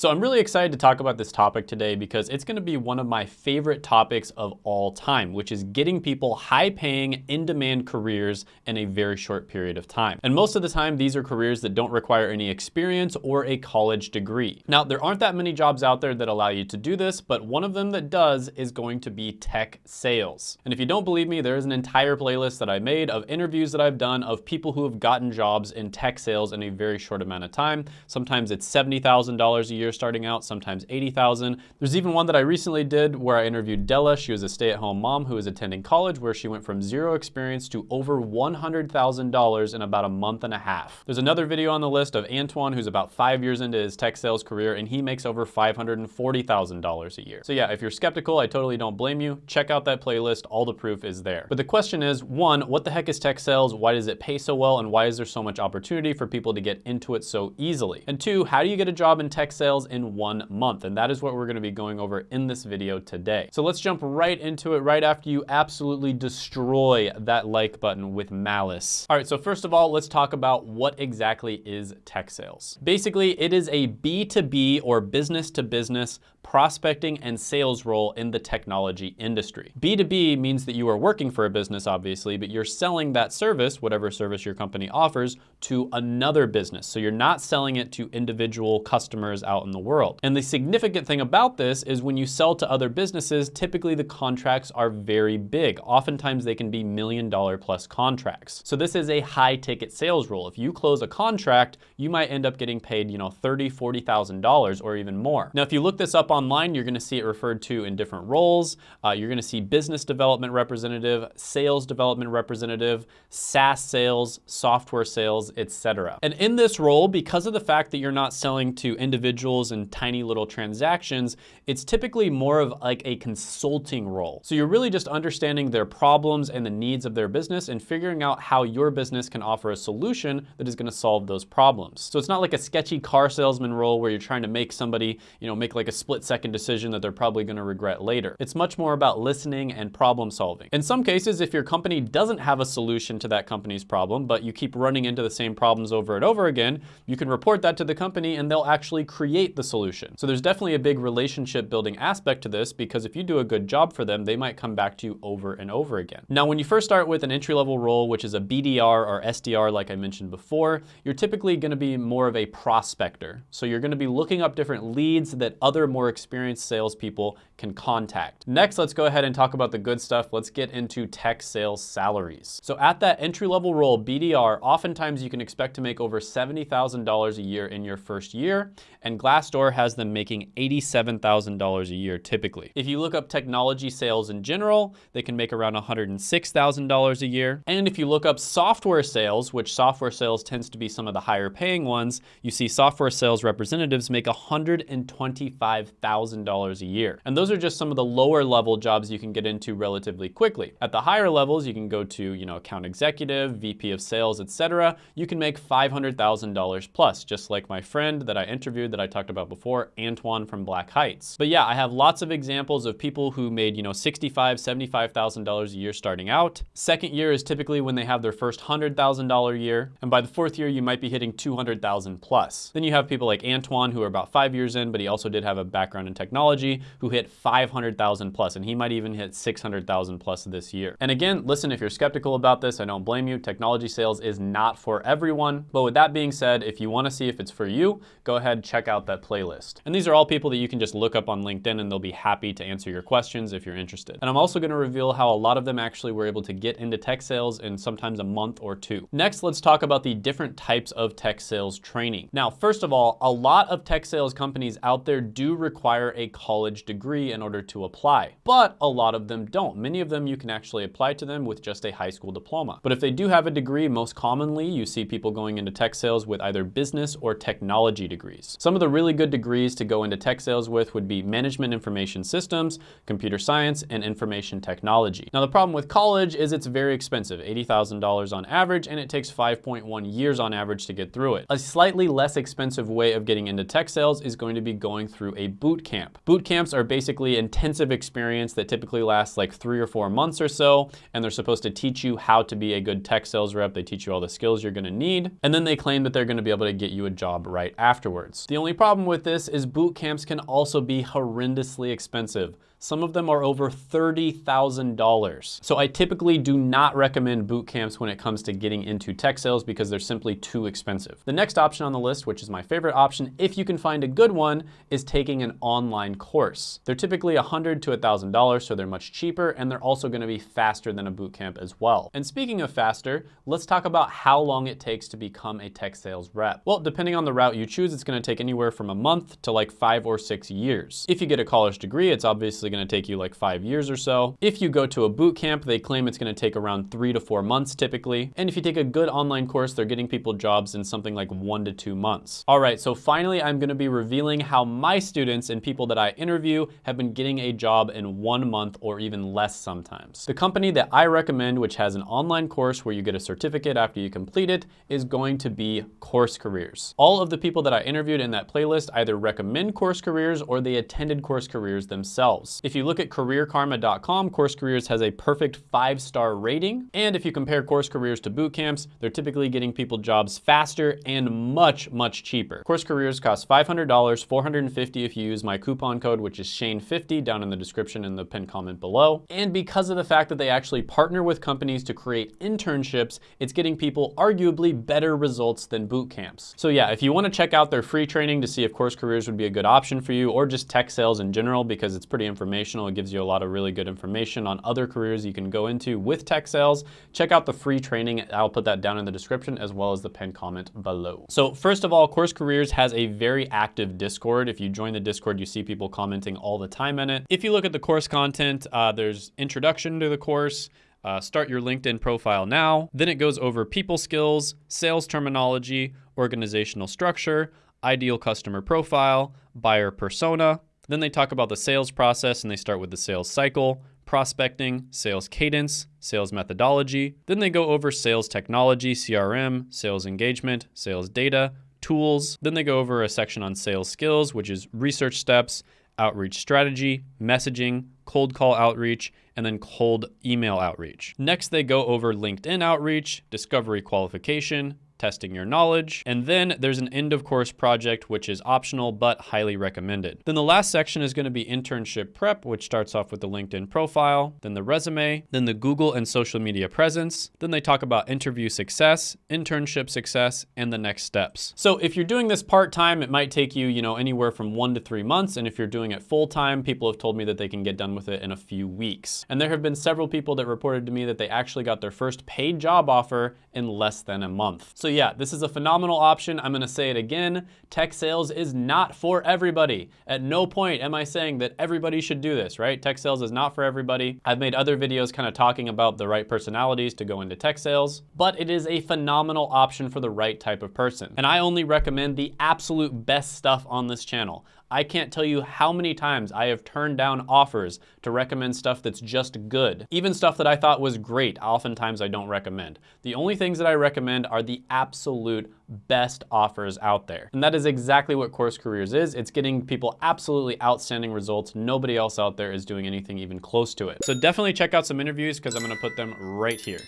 So I'm really excited to talk about this topic today because it's gonna be one of my favorite topics of all time, which is getting people high paying, in demand careers in a very short period of time. And most of the time, these are careers that don't require any experience or a college degree. Now, there aren't that many jobs out there that allow you to do this, but one of them that does is going to be tech sales. And if you don't believe me, there is an entire playlist that I made of interviews that I've done of people who have gotten jobs in tech sales in a very short amount of time. Sometimes it's $70,000 a year starting out, sometimes 80,000. There's even one that I recently did where I interviewed Della. She was a stay-at-home mom who was attending college where she went from zero experience to over $100,000 in about a month and a half. There's another video on the list of Antoine who's about five years into his tech sales career and he makes over $540,000 a year. So yeah, if you're skeptical, I totally don't blame you. Check out that playlist, all the proof is there. But the question is, one, what the heck is tech sales? Why does it pay so well? And why is there so much opportunity for people to get into it so easily? And two, how do you get a job in tech sales in one month. And that is what we're gonna be going over in this video today. So let's jump right into it right after you absolutely destroy that like button with malice. All right, so first of all, let's talk about what exactly is tech sales. Basically, it is a B2B or business to business prospecting and sales role in the technology industry. B2B means that you are working for a business, obviously, but you're selling that service, whatever service your company offers, to another business. So you're not selling it to individual customers out the world. And the significant thing about this is when you sell to other businesses, typically the contracts are very big. Oftentimes they can be million dollar plus contracts. So this is a high ticket sales role. If you close a contract, you might end up getting paid, you know, $30, $40,000 or even more. Now, if you look this up online, you're gonna see it referred to in different roles. Uh, you're gonna see business development representative, sales development representative, SaaS sales, software sales, etc. And in this role, because of the fact that you're not selling to individuals and tiny little transactions, it's typically more of like a consulting role. So you're really just understanding their problems and the needs of their business and figuring out how your business can offer a solution that is gonna solve those problems. So it's not like a sketchy car salesman role where you're trying to make somebody, you know, make like a split second decision that they're probably gonna regret later. It's much more about listening and problem solving. In some cases, if your company doesn't have a solution to that company's problem, but you keep running into the same problems over and over again, you can report that to the company and they'll actually create the solution. So there's definitely a big relationship building aspect to this because if you do a good job for them, they might come back to you over and over again. Now, when you first start with an entry level role, which is a BDR or SDR, like I mentioned before, you're typically gonna be more of a prospector. So you're gonna be looking up different leads that other more experienced salespeople can contact. Next, let's go ahead and talk about the good stuff. Let's get into tech sales salaries. So at that entry-level role, BDR, oftentimes you can expect to make over $70,000 a year in your first year, and Glassdoor has them making $87,000 a year typically. If you look up technology sales in general, they can make around $106,000 a year. And if you look up software sales, which software sales tends to be some of the higher paying ones, you see software sales representatives make $125,000 a year. And those are just some of the lower level jobs you can get into relatively quickly. At the higher levels, you can go to, you know, account executive, VP of sales, etc. You can make $500,000 plus, just like my friend that I interviewed that I talked about before, Antoine from Black Heights. But yeah, I have lots of examples of people who made, you know, $65, $75,000 a year starting out. Second year is typically when they have their first $100,000 year. And by the fourth year, you might be hitting 200,000 plus. Then you have people like Antoine who are about five years in, but he also did have a background in technology who hit 500,000 plus, and he might even hit 600,000 plus this year. And again, listen, if you're skeptical about this, I don't blame you. Technology sales is not for everyone. But with that being said, if you wanna see if it's for you, go ahead, check out that playlist. And these are all people that you can just look up on LinkedIn and they'll be happy to answer your questions if you're interested. And I'm also gonna reveal how a lot of them actually were able to get into tech sales in sometimes a month or two. Next, let's talk about the different types of tech sales training. Now, first of all, a lot of tech sales companies out there do require a college degree in order to apply, but a lot of them don't. Many of them you can actually apply to them with just a high school diploma. But if they do have a degree, most commonly you see people going into tech sales with either business or technology degrees. Some of the really good degrees to go into tech sales with would be management information systems, computer science, and information technology. Now the problem with college is it's very expensive, $80,000 on average, and it takes 5.1 years on average to get through it. A slightly less expensive way of getting into tech sales is going to be going through a boot camp. Boot camps are basically intensive experience that typically lasts like three or four months or so, and they're supposed to teach you how to be a good tech sales rep. They teach you all the skills you're gonna need, and then they claim that they're gonna be able to get you a job right afterwards. The only problem problem with this is boot camps can also be horrendously expensive. Some of them are over $30,000. So I typically do not recommend boot camps when it comes to getting into tech sales because they're simply too expensive. The next option on the list, which is my favorite option, if you can find a good one, is taking an online course. They're typically 100 to $1,000, so they're much cheaper, and they're also gonna be faster than a boot camp as well. And speaking of faster, let's talk about how long it takes to become a tech sales rep. Well, depending on the route you choose, it's gonna take anywhere from a month to like five or six years. If you get a college degree, it's obviously obviously gonna take you like five years or so. If you go to a boot camp, they claim it's gonna take around three to four months typically. And if you take a good online course, they're getting people jobs in something like one to two months. All right, so finally, I'm gonna be revealing how my students and people that I interview have been getting a job in one month or even less sometimes. The company that I recommend, which has an online course where you get a certificate after you complete it, is going to be Course Careers. All of the people that I interviewed in that playlist either recommend Course Careers or they attended Course Careers themselves. If you look at careerkarma.com, Course Careers has a perfect five-star rating. And if you compare Course Careers to boot camps, they're typically getting people jobs faster and much, much cheaper. Course Careers costs $500, $450 if you use my coupon code, which is Shane50 down in the description in the pinned comment below. And because of the fact that they actually partner with companies to create internships, it's getting people arguably better results than boot camps. So yeah, if you wanna check out their free training to see if Course Careers would be a good option for you or just tech sales in general because it's pretty informative informational. It gives you a lot of really good information on other careers you can go into with tech sales. Check out the free training. I'll put that down in the description as well as the pinned comment below. So first of all, Course Careers has a very active Discord. If you join the Discord, you see people commenting all the time in it. If you look at the course content, uh, there's introduction to the course, uh, start your LinkedIn profile now. Then it goes over people skills, sales terminology, organizational structure, ideal customer profile, buyer persona, then they talk about the sales process and they start with the sales cycle, prospecting, sales cadence, sales methodology. Then they go over sales technology, CRM, sales engagement, sales data, tools. Then they go over a section on sales skills, which is research steps, outreach strategy, messaging, cold call outreach, and then cold email outreach. Next, they go over LinkedIn outreach, discovery qualification, testing your knowledge. And then there's an end of course project, which is optional but highly recommended. Then the last section is gonna be internship prep, which starts off with the LinkedIn profile, then the resume, then the Google and social media presence. Then they talk about interview success, internship success, and the next steps. So if you're doing this part-time, it might take you, you know, anywhere from one to three months. And if you're doing it full-time, people have told me that they can get done with it in a few weeks. And there have been several people that reported to me that they actually got their first paid job offer in less than a month. So yeah, this is a phenomenal option. I'm gonna say it again. Tech sales is not for everybody. At no point am I saying that everybody should do this, right? Tech sales is not for everybody. I've made other videos kind of talking about the right personalities to go into tech sales, but it is a phenomenal option for the right type of person. And I only recommend the absolute best stuff on this channel. I can't tell you how many times I have turned down offers to recommend stuff that's just good. Even stuff that I thought was great, oftentimes I don't recommend. The only things that I recommend are the absolute best offers out there. And that is exactly what Course Careers is. It's getting people absolutely outstanding results. Nobody else out there is doing anything even close to it. So definitely check out some interviews because I'm gonna put them right here.